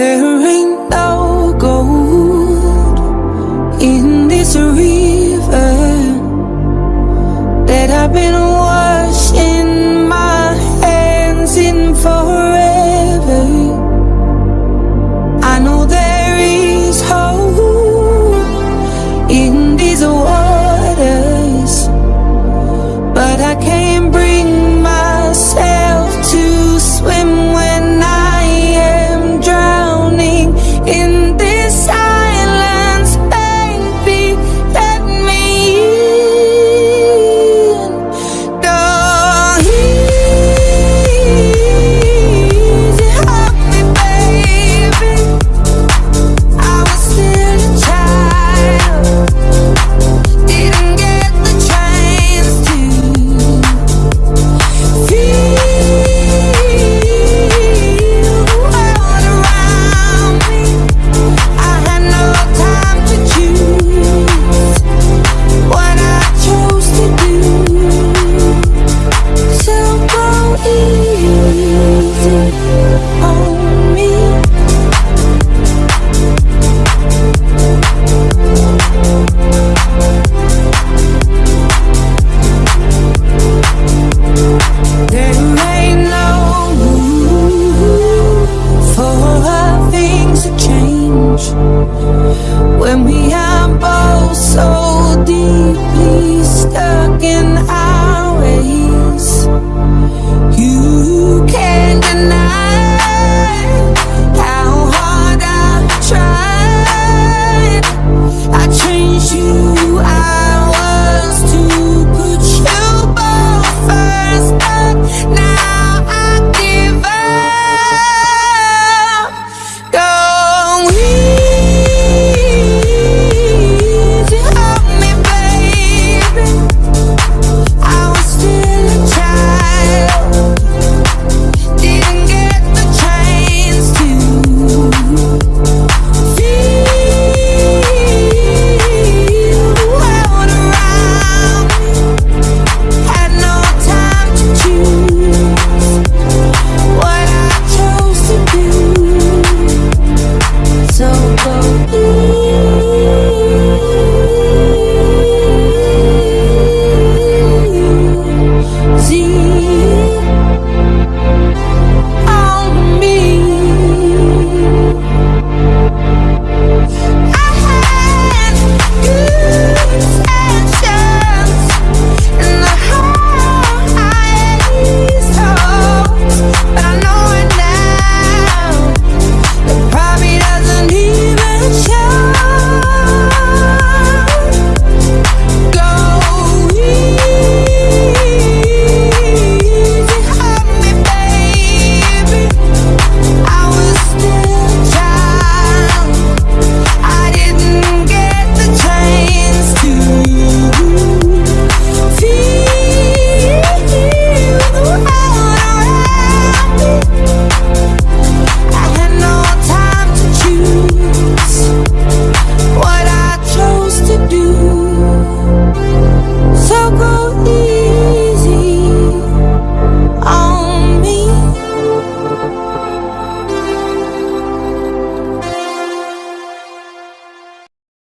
There ain't no gold in this river that I've been washing my hands in forever. I know there is hope in this world.